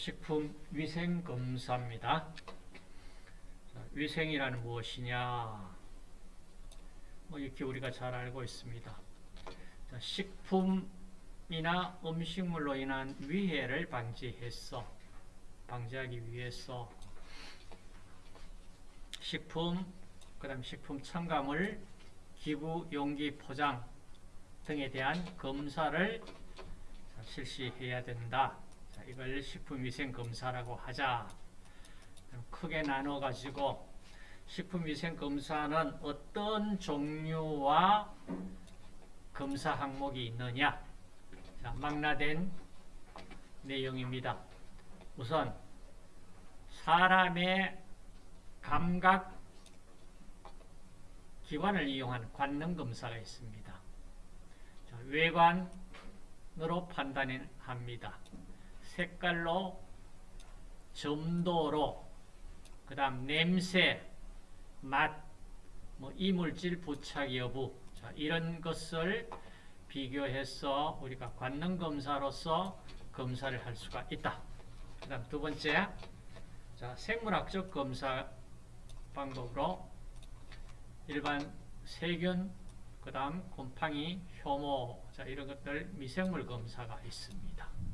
식품위생검사입니다. 위생이라는 무엇이냐? 뭐 이렇게 우리가 잘 알고 있습니다. 식품이나 음식물로 인한 위해를 방지해서 방지하기 위해서 식품, 그 다음 식품 첨가물, 기부, 용기, 포장 등에 대한 검사를 실시해야 된다. 이걸 식품위생검사라고 하자. 크게 나눠가지고 식품위생검사는 어떤 종류와 검사 항목이 있느냐 자, 망라된 내용입니다. 우선 사람의 감각 기관을 이용한 관능 검사가 있습니다. 자, 외관으로 판단합니다. 색깔로, 점도로, 그 다음 냄새, 맛, 뭐 이물질 부착 여부 자, 이런 것을 비교해서 우리가 관능검사로서 검사를 할 수가 있다. 그 다음 두 번째 자, 생물학적 검사 방법으로 일반 세균, 그 다음 곰팡이, 효모 자, 이런 것들 미생물 검사가 있습니다.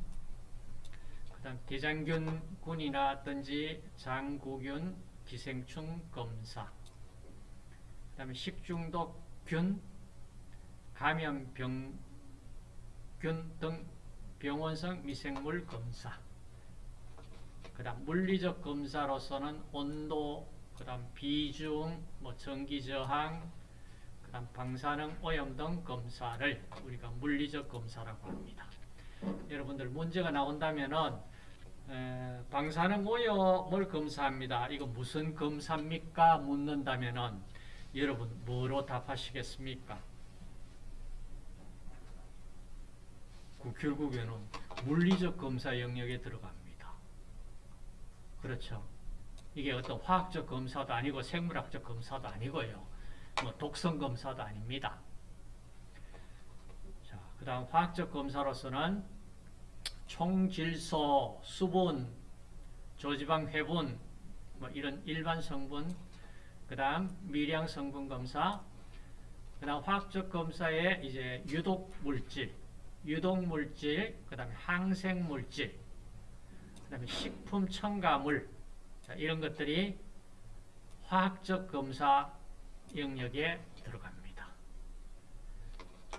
그 다음 대장균 군이라든지 장구균, 기생충 검사 그 다음에 식중독균, 감염병균 등 병원성 미생물 검사 그 다음 물리적 검사로서는 온도, 그 다음 비중, 뭐 전기 저항, 그 다음 방사능 오염 등 검사를 우리가 물리적 검사라고 합니다. 여러분들 문제가 나온다면은 에, 방사능 오염을 검사합니다. 이거 무슨 검사입니까? 묻는다면은 여러분 뭐로 답하시겠습니까? 결국에는 물리적 검사 영역에 들어갑니다. 그렇죠. 이게 어떤 화학적 검사도 아니고 생물학적 검사도 아니고요. 뭐 독성 검사도 아닙니다. 자, 그 다음 화학적 검사로서는 총질소, 수분, 조지방 회분, 뭐 이런 일반 성분, 그 다음 미량 성분 검사, 그 다음 화학적 검사에 이제 유독 물질, 유독 물질, 그 다음에 항생 물질, 그 다음에 식품 첨가물, 자, 이런 것들이 화학적 검사 영역에 들어갑니다.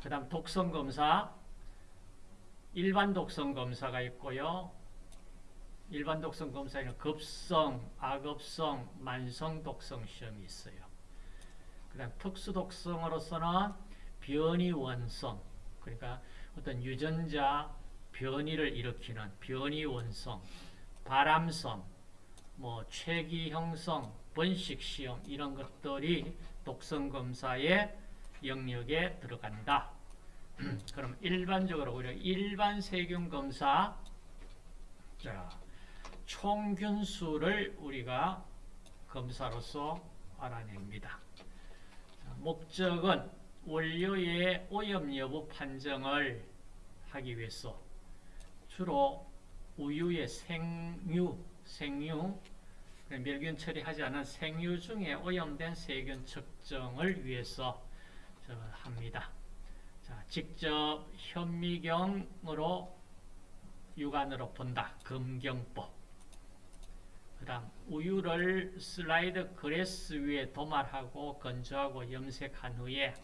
그 다음 독성 검사, 일반 독성 검사가 있고요. 일반 독성 검사에는 급성, 악업성, 만성 독성 시험이 있어요. 그 다음 특수 독성으로서는 변이 원성, 그러니까 어떤 유전자 변이를 일으키는 변이 원성, 바람성, 뭐 최기형성, 번식 시험 이런 것들이 독성 검사의 영역에 들어간다. 그럼 일반적으로 우리가 일반 세균 검사 자, 총균수를 우리가 검사로서 알아냅니다. 자, 목적은 원료의 오염 여부 판정을 하기 위해서 주로 우유의 생유, 생유, 멸균 처리하지 않은 생유 중에 오염된 세균 측정을 위해서 합니다. 자, 직접 현미경으로 육안으로 본다. 검경법. 그 다음 우유를 슬라이드 그레스 위에 도말하고 건조하고 염색한 후에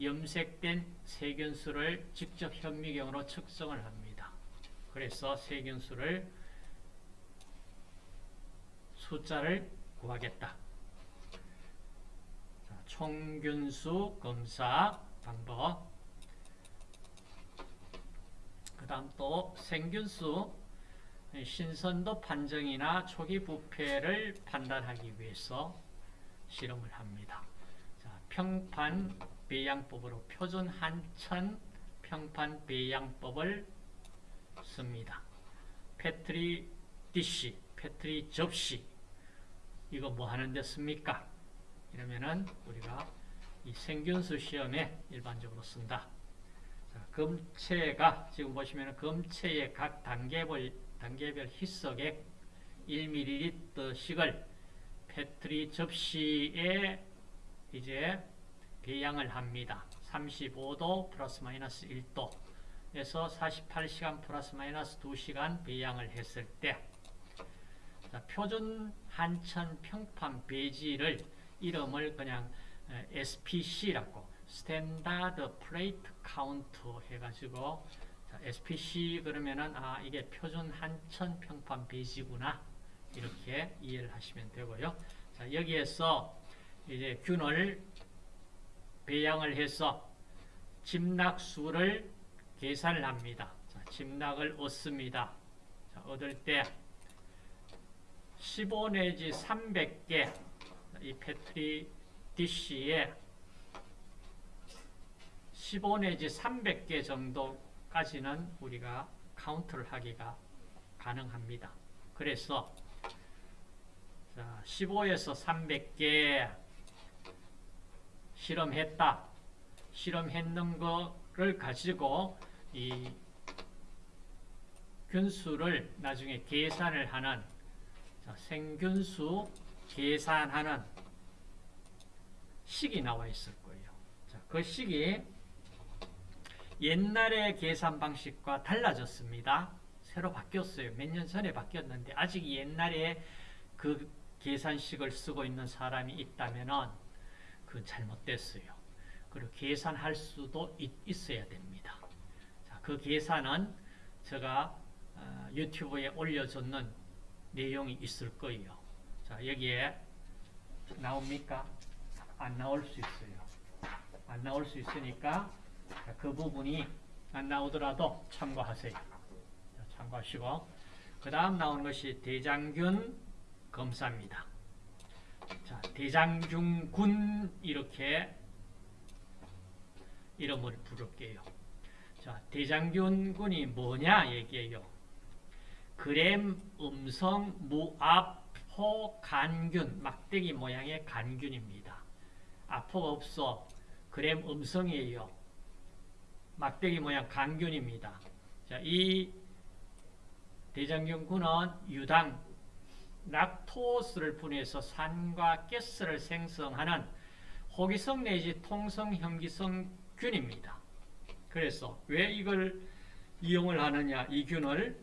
염색된 세균수를 직접 현미경으로 측정을 합니다. 그래서 세균수를 숫자를 구하겠다. 자, 총균수 검사 방법 그 다음 또 생균수 신선도 판정이나 초기 부패를 판단하기 위해서 실험을 합니다. 자, 평판 배양법으로 표준 한천 평판 배양법을 씁니다. petri dish, 페트리 접시 이거 뭐 하는 데 씁니까? 이러면은 우리가 이 생균수 시험에 일반적으로 쓴다. 자, 검체가 지금 보시면 검체의 각 단계별, 단계별 희석액 1ml씩을 페트리 접시에 이제 배양을 합니다. 35도 플러스 마이너스 1도에서 48시간 플러스 마이너스 2시간 배양을 했을 때 자, 표준 한천 평판 배지를 이름을 그냥 SPC라고 standard plate count 해가지고 자, SPC 그러면은 아 이게 표준 한천 평판 베이지구나 이렇게 이해를 하시면 되고요. 자 여기에서 이제 균을 배양을 해서 집락수를 계산을 합니다. 자, 집락을 얻습니다. 자, 얻을 때 15 내지 300개 이 패트리 DC의 15 내지 300개 정도까지는 우리가 카운트를 하기가 가능합니다. 그래서 15에서 300개 실험했다. 실험했는 거를 가지고 이 균수를 나중에 계산을 하는 생균수 계산하는 식이 나와 있을 거예요. 자, 그 식이 옛날의 계산 방식과 달라졌습니다. 새로 바뀌었어요. 몇 년 전에 바뀌었는데 아직 옛날에 그 계산식을 쓰고 있는 사람이 있다면 그건 잘못됐어요. 그리고 계산할 수도 있, 어야 됩니다. 자, 그 계산은 제가 어, 유튜브에 올려줬는 내용이 있을 거예요. 자, 여기에 나옵니까? 안 나올 수 있어요. 안 나올 수 있으니까 그 부분이 안 나오더라도 참고하세요. 자, 참고하시고 그 다음 나오는 것이 대장균 검사입니다. 자, 대장균군 이렇게 이름을 부를게요. 자, 대장균군이 뭐냐 얘기해요. 그램 음성 무압포 간균 막대기 모양의 간균입니다. 아포가 없어 그램 음성이에요. 막대기 모양 간균입니다. 자, 이 대장균군은 유당 락토스를 분해해서 산과 가스를 생성하는 호기성 내지 통성 현기성 균입니다. 그래서 왜 이걸 이용을 하느냐 이 균을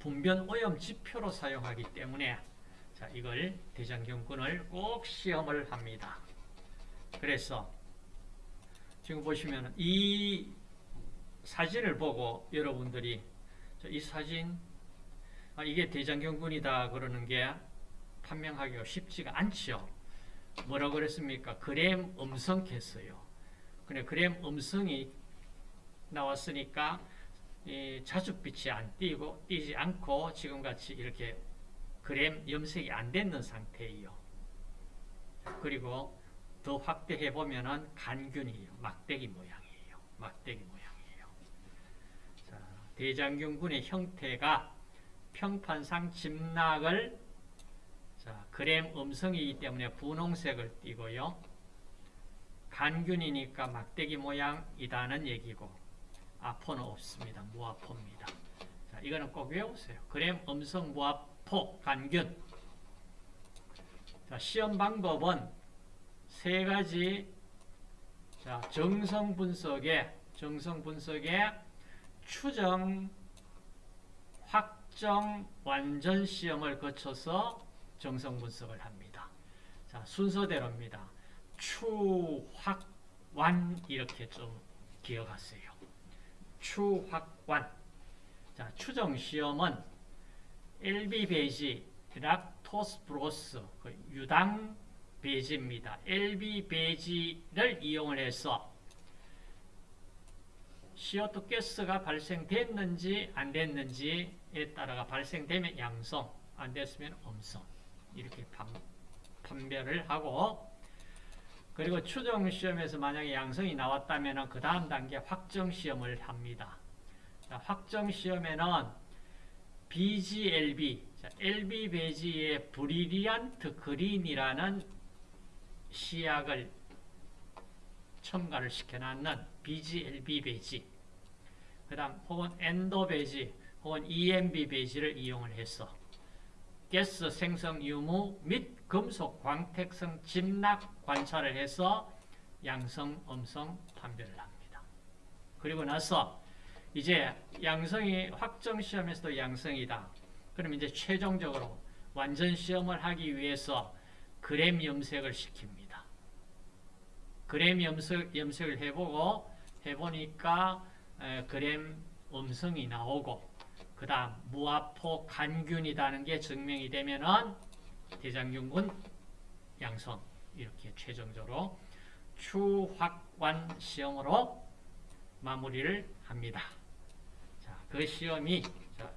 분변 오염 지표로 사용하기 때문에 자 이걸 대장경군을 꼭 시험을 합니다. 그래서 지금 보시면 이 사진을 보고 여러분들이 이 사진 아, 이게 대장경군이다 그러는 게 판명하기가 쉽지가 않죠. 뭐라고 그랬습니까? 그램 음성했어요. 근데 그램 음성이 나왔으니까 자줏빛이 안 띄고 띄지 않고 지금같이 이렇게 그램 염색이 안 됐는 상태예요. 그리고 더 확대해 보면은 간균이에요. 막대기 모양이에요. 막대기 모양이에요. 자, 대장균군의 형태가 평판상 짐락을 자, 그램 음성이기 때문에 분홍색을 띠고요. 간균이니까 막대기 모양이다는 얘기고 아포는 없습니다. 무아포입니다. 자, 이거는 꼭 외우세요. 그램 음성 무아포 간균. 자, 시험 방법은 세 가지 자, 정성 분석에 정성 분석에 추정, 확정, 완전 시험을 거쳐서 정성 분석을 합니다. 자, 순서대로입니다. 추, 확, 완 이렇게 좀 기억하세요. 추확완. 자, 추정 시험은 LB 배지, lactose broth, 그 유당 배지입니다. LB 배지를 이용을 해서 CO2 가스가 발생됐는지 안 됐는지에 따라가 발생되면 양성, 안 됐으면 음성 이렇게 판별을 하고 그리고 추정 시험에서 만약에 양성이 나왔다면 그 다음 단계 확정 시험을 합니다. 자, 확정 시험에는 BGLB, 자, LB 베지의 브리리안트 그린이라는 시약을 첨가를 시켜놨는 BGLB 베지, 그 다음 혹은 엔도 베지, 혹은 EMB 배지를 이용을 해서 가스 생성 유무 및 금속 광택성 집락 관찰을 해서 양성, 음성 판별을 합니다. 그리고 나서 이제 양성이 확정 시험에서도 양성이다. 그럼 이제 최종적으로 완전 시험을 하기 위해서 그램 염색을 시킵니다. 그램 염색, 염색을 해보고 해보니까 에, 그램 음성이 나오고 그 다음 무아포 간균이라는 게 증명이 되면은 대장균군 양성 이렇게 최종적으로 추확관 시험으로 마무리를 합니다. 자, 그 시험이 자,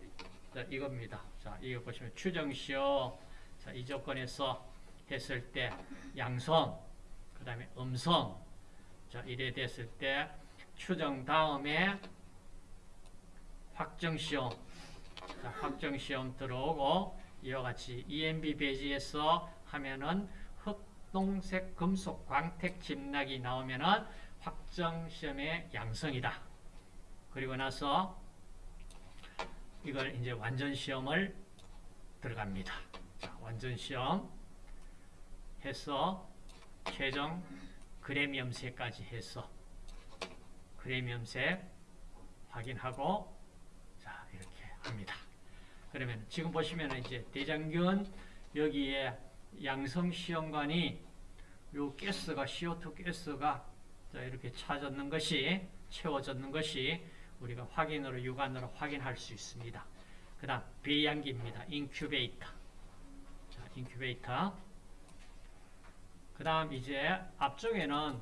자, 이겁니다. 자, 이거 보시면 추정 시험 자, 이 조건에서 했을 때 양성 그 다음에 음성 자, 이래 됐을 때 추정 다음에 확정 시험 자, 확정 시험 들어오고 이와 같이 EMB 배지에서 하면은 흑동색 금속 광택 집락이 나오면은 확정 시험의 양성이다. 그리고 나서 이걸 이제 완전 시험을 들어갑니다. 자, 완전 시험 해서 최종 그램 염색까지 해서 그램 염색 확인하고 자 이렇게 합니다. 그러면 지금 보시면 이제 대장균 여기에 양성 시험관이 요 가스가 CO2 가스가 자 이렇게 차졌는 것이 채워졌는 것이 우리가 확인으로 육안으로 확인할 수 있습니다. 그 다음 배양기입니다. 인큐베이터 자 인큐베이터 그 다음 이제 앞쪽에는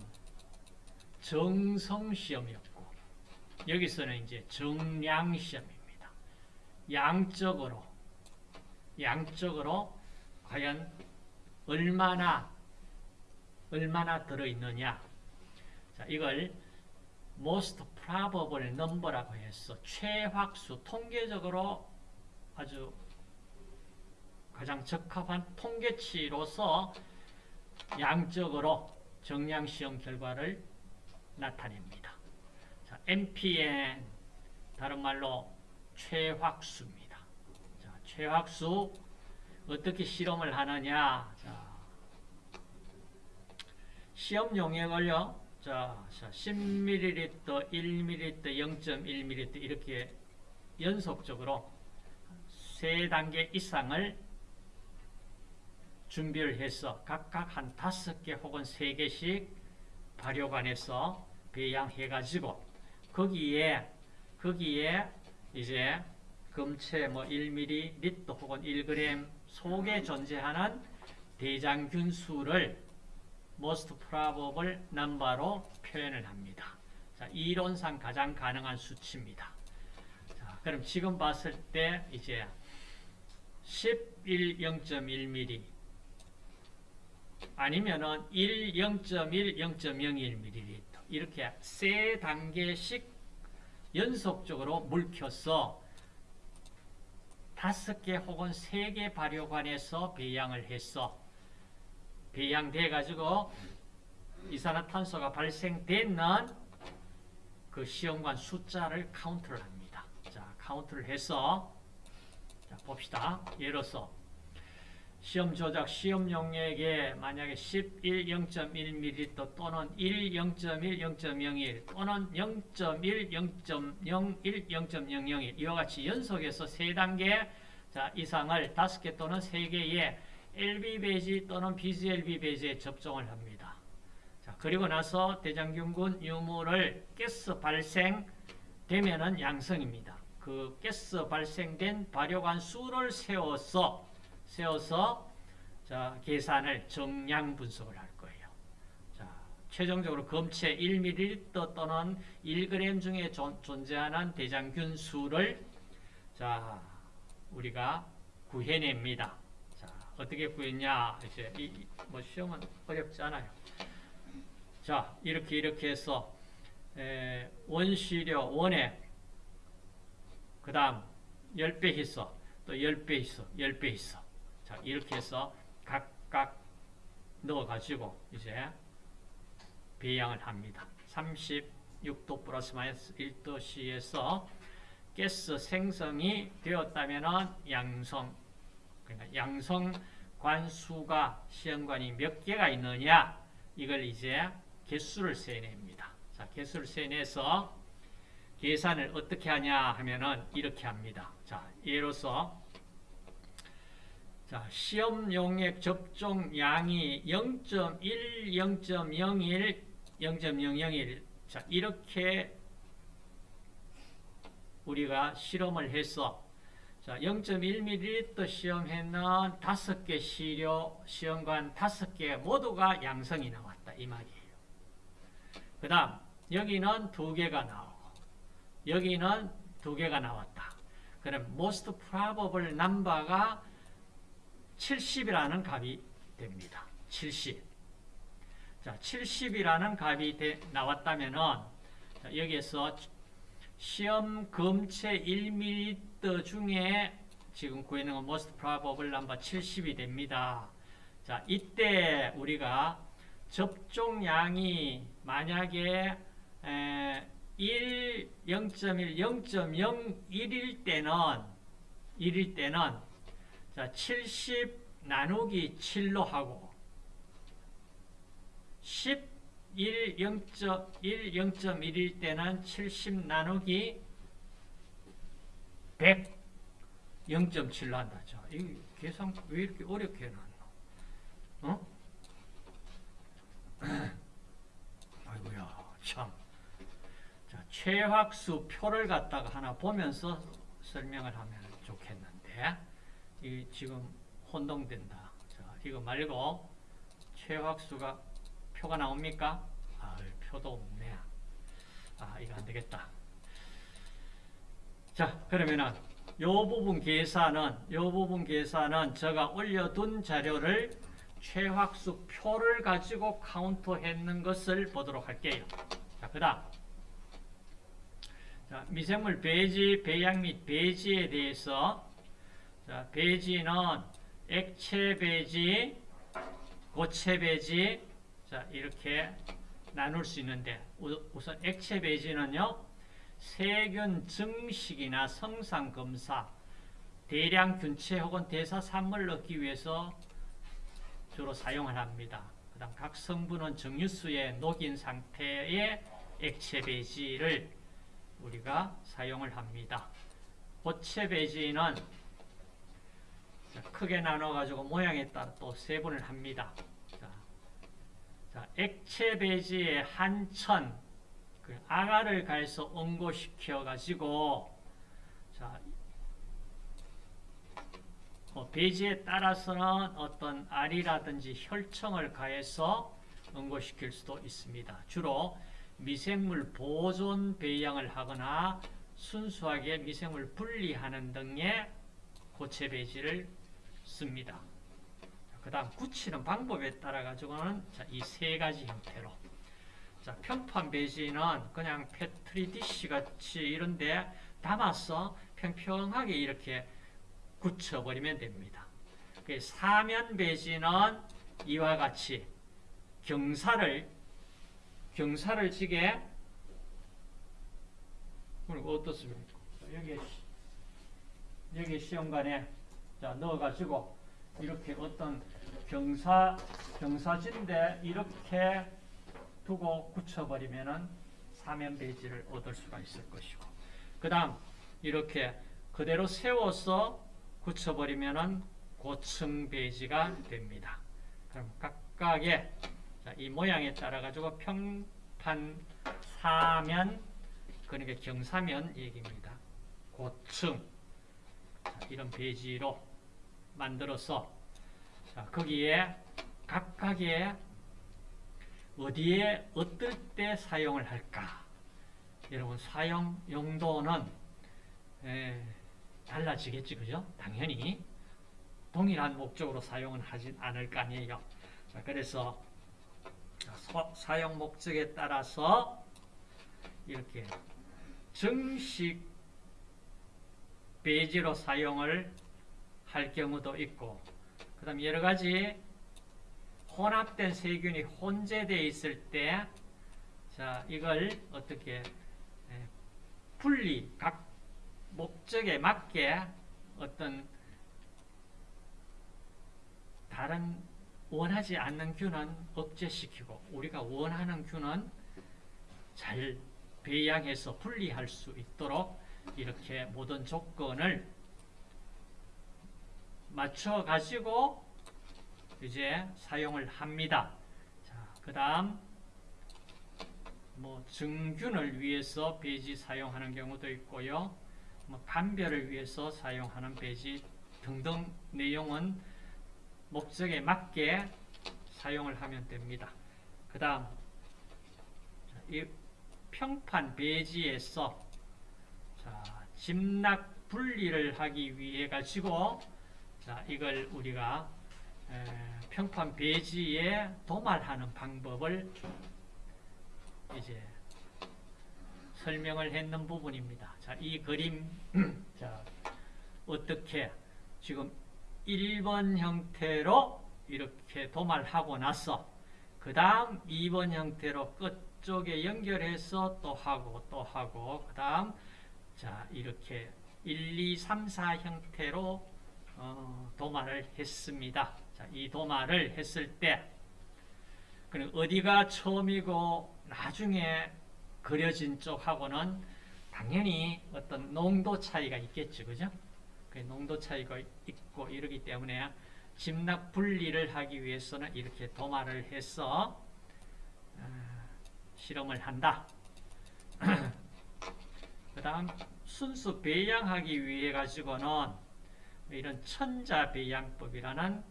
정성 시험이었고 여기서는 이제 정량 시험입니다. 양적으로 양적으로 과연 얼마나 얼마나 들어 있느냐. 자, 이걸 most probable number라고 해서 최확수 통계적으로 아주 가장 적합한 통계치로서 양적으로 정량 시험 결과를 나타냅니다. 자, MPN 다른 말로 최확수입니다. 자, 최확수 어떻게 실험을 하느냐? 자, 시험 용액을요. 자, 10ml, 1ml, 0.1ml 이렇게 연속적으로 세 단계 이상을 준비를 해서 각각 한 다섯 개 혹은 세 개씩 발효관에서 배양해가지고 거기에 거기에 이제 금체 뭐 1ml 혹은 1g 속에 존재하는 대장균 수를 most probable number로 표현을 합니다. 자, 이론상 가장 가능한 수치입니다. 자, 그럼 지금 봤을 때 이제 11 0.1mm 아니면은 1 0.1 0.01ml 이렇게 세 단계씩 연속적으로 묽혀서 다섯 개 혹은 세 개 발효관에서 배양을 해서 배양돼 가지고 이산화탄소가 발생되는 그 시험관 숫자를 카운트를 합니다. 자, 카운트를 해서 자, 봅시다. 예로서 시험 조작 시험 용액에 만약에 11 0.1ml 또는 1 0.1 0.01 또는 0.1 0.01 0.001 이와 같이 연속해서 세 단계 자, 이상을 다섯 개 또는 세 개의 LB 배지 또는 BGLB 배지에 접종을 합니다. 자, 그리고 나서 대장균군 유무를 가스 발생되면은 양성입니다. 그 가스 발생된 발효관 수를 세워서 세워서 자, 계산을 정량 분석을 할 거예요. 자, 최종적으로 검체 1ml 또는 1g 중에 존, 존재하는 대장균 수를 자, 우리가 구해냅니다. 자, 어떻게 구했냐? 이제 이, 뭐 시험은 어렵지 않아요. 자, 이렇게 이렇게 해서 에, 원시료 원액 그 다음 10배 있어 또 10배 있어 10배 있어 자 이렇게 해서 각각 넣어가지고 이제 배양을 합니다. 36도 플러스 마이너스 1도씨에서 가스 생성이 되었다면은 양성 그러니까 양성 관수가 시험관이 몇 개가 있느냐 이걸 이제 개수를 세냅니다. 자, 개수를 세내서 계산을 어떻게 하냐 하면은 이렇게 합니다. 자, 예로서 자, 시험 용액 접종 양이 0.1, 0.01, 0.001 자, 이렇게 우리가 실험을 해서 자, 0.1ml 시험에는 5개 시료 시험관 5개 모두가 양성이 나왔다. 이 말이에요. 그 다음 여기는 2개가 나오고 여기는 2개가 나왔다. 그럼 most probable number가 70이라는 값이 됩니다. 70. 자, 70이라는 값이 되, 나왔다면은 자, 여기에서 시험 검체 1m 중에 지금 구해낸 건 most probable number 70이 됩니다. 자, 이때 우리가 접종량이 만약에 에, 1, 0.1, 0.01일 때는 1일 때는 자, 70 나누기 7로 하고 10 1, 0.1, 0.1일 때는 70 나누기 100, 0.7로 한다. 자, 이 계산 왜 이렇게 어렵게 해놨노? 어? 아이고야, 참. 자, 최학수 표를 갖다가 하나 보면서 설명을 하면 좋겠는데, 이 지금 혼동된다. 자, 이거 말고 최학수가 표가 나옵니까? 아, 표도 없네. 아, 이거 안 되겠다. 자, 그러면은 요 부분 계산은 요 부분 계산은 제가 올려둔 자료를 최학수 표를 가지고 카운트했는 것을 보도록 할게요. 자, 그다음 자, 미생물 배지, 배양 및 배지에 대해서 자, 배지는 액체 배지, 고체 배지, 자, 이렇게 나눌 수 있는데 우선 액체 배지는요. 세균 증식이나 성상 검사, 대량 균체 혹은 대사 산물을 얻기 위해서 주로 사용을 합니다. 그 다음 각 성분은 정유수에 녹인 상태의 액체 배지를 우리가 사용을 합니다. 고체 배지는 크게 나눠 가지고 모양에 따라 또 세분을 합니다. 자, 액체 배지의 한천 그 아가를 가해서 응고시켜 가지고 자, 어, 배지에 따라서는 어떤 알이라든지 혈청을 가해서 응고시킬 수도 있습니다. 주로 미생물 보존 배양을 하거나 순수하게 미생물 분리하는 등의 고체 배지를 씁니다. 그 다음 굳히는 방법에 따라 가지고는 이 세 가지 형태로 자, 평판 배지는 그냥 petri dish 같이 이런데 담아서 평평하게 이렇게 굳혀버리면 됩니다. 그 사면 배지는 이와 같이 경사를 경사를 지게 그리고 어떻습니까? 여기 여기 시험관에 자 넣어가지고 이렇게 어떤 경사, 경사진데 이렇게 두고 굳혀버리면은 사면 배지를 얻을 수가 있을 것이고 그 다음 이렇게 그대로 세워서 굳혀버리면은 고층 배지가 됩니다. 그럼 각각의 자, 이 모양에 따라 가지고 평판 사면 그러니까 경사면 얘기입니다. 고층 자, 이런 배지로 만들어서 자, 거기에 각각의 어디에 어떨 때 사용을 할까? 여러분 사용 용도는 에, 달라지겠지 그죠? 당연히 동일한 목적으로 사용은 하진 않을 거 아니에요. 자, 그래서 서, 사용 목적에 따라서 이렇게 정식 배지로 사용을 할 경우도 있고 그 다음 여러 가지 혼합된 세균이 혼재되어 있을 때 자, 이걸 어떻게 분리, 각 목적에 맞게 어떤 다른 원하지 않는 균은 억제시키고 우리가 원하는 균은 잘 배양해서 분리할 수 있도록 이렇게 모든 조건을 맞춰 가지고 이제 사용을 합니다. 자, 그 다음 뭐 증균을 위해서 배지 사용하는 경우도 있고요. 뭐 판별을 위해서 사용하는 배지 등등 내용은 목적에 맞게 사용을 하면 됩니다. 그 다음 이 평판 배지에서 자, 짐락 분리를 하기 위해 가지고 자, 이걸 우리가 에, 평판 배지에 도말하는 방법을 이제 설명을 했는 부분입니다. 자, 이 그림 자, 어떻게 지금 1번 형태로 이렇게 도말하고 나서 그 다음 2번 형태로 끝쪽에 연결해서 또 하고 또 하고 그 다음 자 이렇게 1, 2, 3, 4 형태로 어, 도말을 했습니다. 자, 이 도말을 했을 때 그럼 어디가 처음이고 나중에 그려진 쪽하고는 당연히 어떤 농도 차이가 있겠죠. 그죠? 그 농도 차이가 있고 이러기 때문에 짐락 분리를 하기 위해서는 이렇게 도마를 해서 어, 실험을 한다. 그 다음 순수 배양하기 위해 가지고는 이런 천자 배양법이라는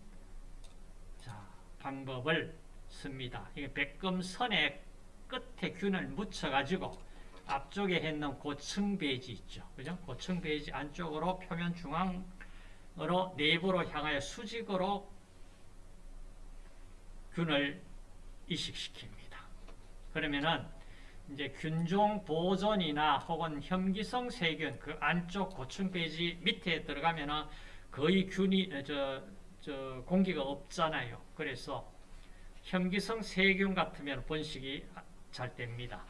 자, 방법을 씁니다. 이게 백금선의 끝에 균을 묻혀가지고 앞쪽에 했는 고층 베이지 있죠. 그죠? 고층 베이지 안쪽으로 표면 중앙으로 내부로 향하여 수직으로 균을 이식시킵니다. 그러면은 이제 균종 보존이나 혹은 혐기성 세균 그 안쪽 고층 베이지 밑에 들어가면은 거의 균이 저, 저 공기가 없잖아요. 그래서 혐기성 세균 같으면 번식이 잘 됩니다.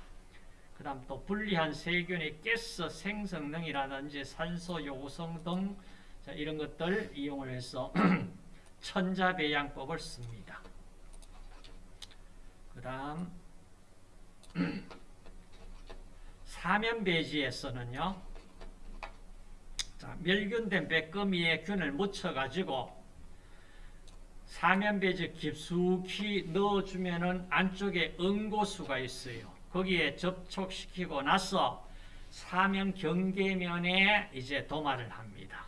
그 다음 또 분리한 세균의 가스 생성능이라든지 산소 요구성 등 자, 이런 것들 이용을 해서 천자배양법을 씁니다. 그 다음 사면배지에서는요 자, 멸균된 백거미에 균을 묻혀가지고 사면배지 깊숙이 넣어주면은 안쪽에 응고수가 있어요. 거기에 접촉시키고 나서 사면 경계면에 이제 도말을 합니다.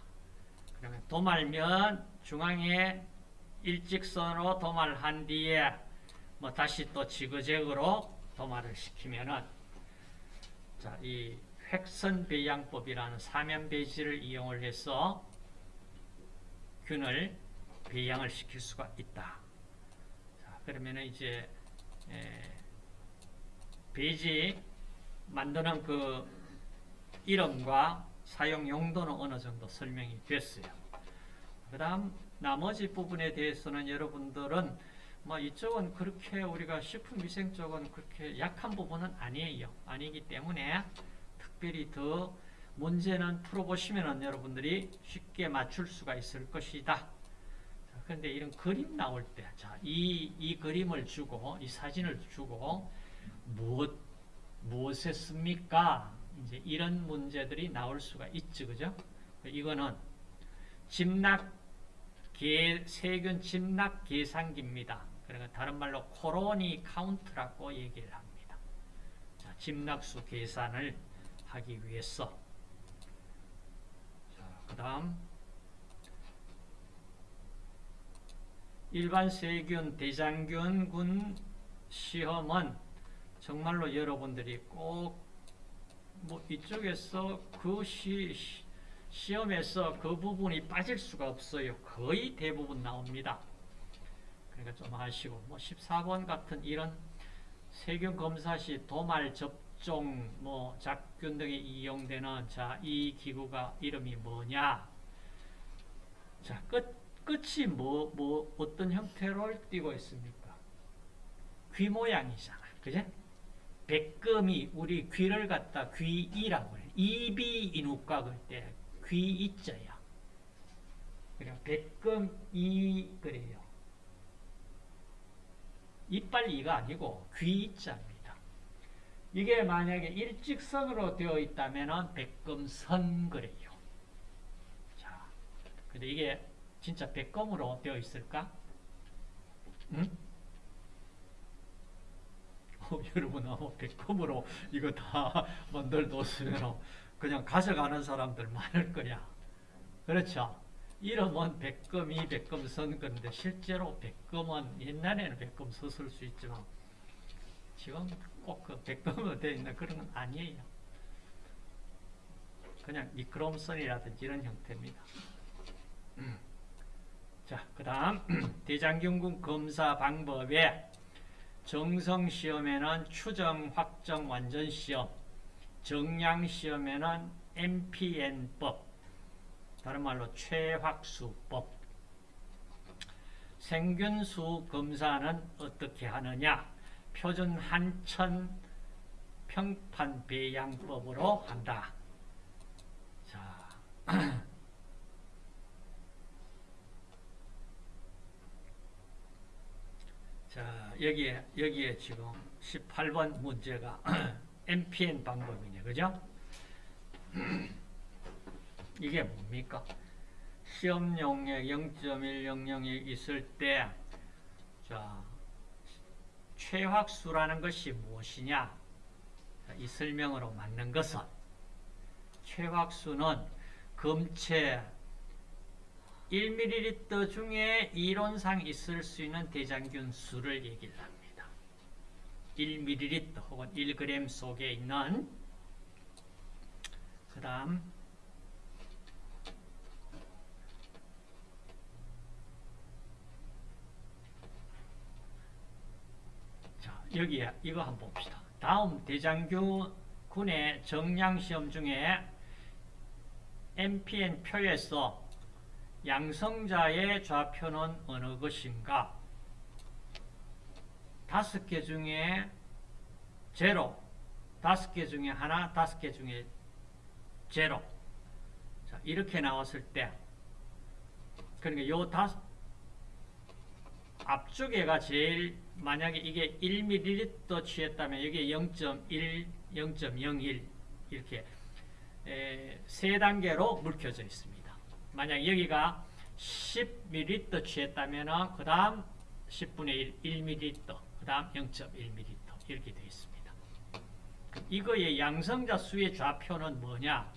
그러면 도말면 중앙에 일직선으로 도말한 뒤에 뭐 다시 또 지그재그로 도말을 시키면은 자, 이 획선 배양법이라는 사면 배지를 이용을 해서 균을 배양을 시킬 수가 있다. 자, 그러면은 이제 에, 배지 만드는 그 이름과 사용 용도는 어느 정도 설명이 됐어요. 그 다음 나머지 부분에 대해서는 여러분들은 뭐 이쪽은 그렇게 우리가 식품위생 쪽은 그렇게 약한 부분은 아니에요. 아니기 때문에 특별히 더 문제는 풀어보시면 여러분들이 쉽게 맞출 수가 있을 것이다. 그런데 이런 그림 나올 때, 자, 이, 이 그림을 주고, 이 사진을 주고, 무엇, 무엇에 씁니까? 이제 이런 문제들이 나올 수가 있죠. 그죠? 이거는 집락 계, 세균 집락 계산기입니다. 그러니까 다른 말로 colony count라고 얘기를 합니다. 자, 집락수 계산을 하기 위해서. 자, 그 다음. 일반 세균, 대장균군 시험은 정말로 여러분들이 꼭 뭐 이쪽에서 그 시, 시험에서 그 부분이 빠질 수가 없어요. 거의 대부분 나옵니다. 그러니까 좀 아시고 뭐 14번 같은 이런 세균 검사 시 도말 접 종 뭐 작균 등에 이용되는 자 이 기구가 이름이 뭐냐? 자 끝 끝이 뭐 뭐 어떤 형태로 띄고 있습니까? 귀 모양이잖아, 그제? 백금이 우리 귀를 갖다 귀이라고 해요. 이비 이누까 그때 귀이자야. 그래 백금이 그래요. 이빨 이가 아니고 귀이자입니다. 이게 만약에 일직선으로 되어 있다면 백금선 그래요. 자, 근데 이게 진짜 백금으로 되어 있을까? 응? 어, 여러분, 어, 백컴으로 이거 다 만들었으면 그냥 가져가는 사람들 많을 거야. 그렇죠? 이름은 백금이 백금선 건데 실제로 백금은 옛날에는 백금 섰을 수 있지만 지금 꼭그 백금으로 되어 있는 그런 건 아니에요. 그냥 미끄럼선이라든지 이런 형태입니다. 음. 자, 그 다음 대장균군 검사 방법에 정성시험에는 추정, 확정, 완전시험, 정량시험에는 MPN법, 다른 말로 최확수법, 생균수 검사는 어떻게 하느냐? 표준 한천 평판 배양법으로 한다. 자, 자, 여기에, 여기에 지금 18번 문제가 MPN 방법이네. 그죠? 이게 뭡니까? 시험 용역 0.100이 있을 때, 자, 최확수라는 것이 무엇이냐? 자, 이 설명으로 맞는 것은, 최확수는 검체 1ml 중에 이론상 있을 수 있는 대장균 수를 얘기를 합니다. 1ml 혹은 1g 속에 있는 그 다음 자 여기에 이거 한번 봅시다. 다음 대장균의 정량시험 중에 MPN 표에서 양성자의 좌표는 어느 것인가? 다섯 개 중에 제로, 다섯 개 중에 하나, 다섯 개 중에 제로. 자, 이렇게 나왔을 때, 그러니까 요 다섯, 앞쪽에가 제일, 만약에 이게 1ml 취했다면 여기에 0.1, 0.01 이렇게 에, 세 단계로 물켜져 있습니다. 만약 여기가 10ml 취했다면 그 다음 10분의 1, 1ml, 그 다음 0.1ml 이렇게 되어 있습니다. 이거의 양성자 수의 좌표는 뭐냐?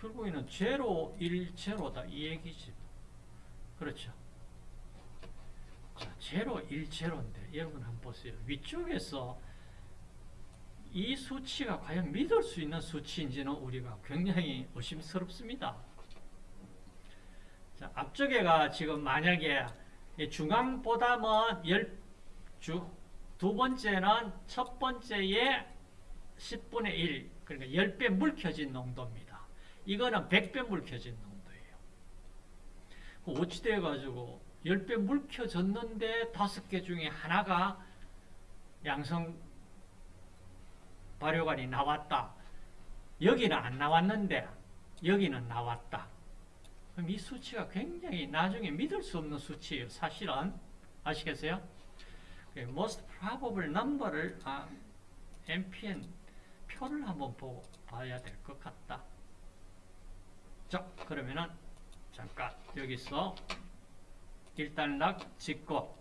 결국에는 제로, 1, 제로다 이 얘기지. 그렇죠. 자, 제로, 1, 제로인데 여러분 한번 보세요. 위쪽에서 이 수치가 과연 믿을 수 있는 수치인지는 우리가 굉장히 의심스럽습니다. 자, 앞쪽에가 지금 만약에 중앙보다는 열, 주, 두 번째는 첫 번째의 10분의 1, 그러니까 10배 물켜진 농도입니다. 이거는 100배 물켜진 농도예요. 어찌돼가지고 10배 물켜졌는데 다섯 개 중에 하나가 양성 발효관이 나왔다. 여기는 안 나왔는데 여기는 나왔다. 그럼 이 수치가 굉장히 나중에 믿을 수 없는 수치예요. 사실은 아시겠어요? most probable number를 아, MPN 표를 한번 보고 봐야 될 것 같다. 자, 그러면은 잠깐 여기서 일단락 짓고